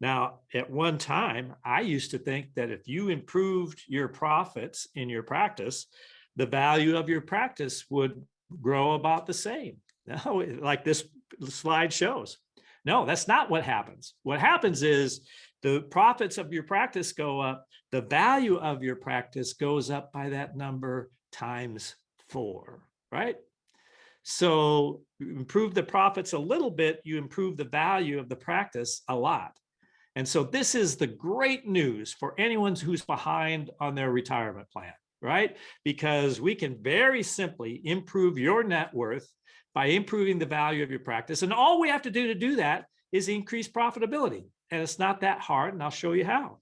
Now, at one time, I used to think that if you improved your profits in your practice, the value of your practice would grow about the same. Like this slide shows. No, that's not what happens. What happens is the profits of your practice go up, the value of your practice goes up by that number times four, right? So improve the profits a little bit, you improve the value of the practice a lot. And so this is the great news for anyone who's behind on their retirement plan, right? Because we can very simply improve your net worth by improving the value of your practice. And all we have to do to do that is increase profitability. And it's not that hard, and I'll show you how.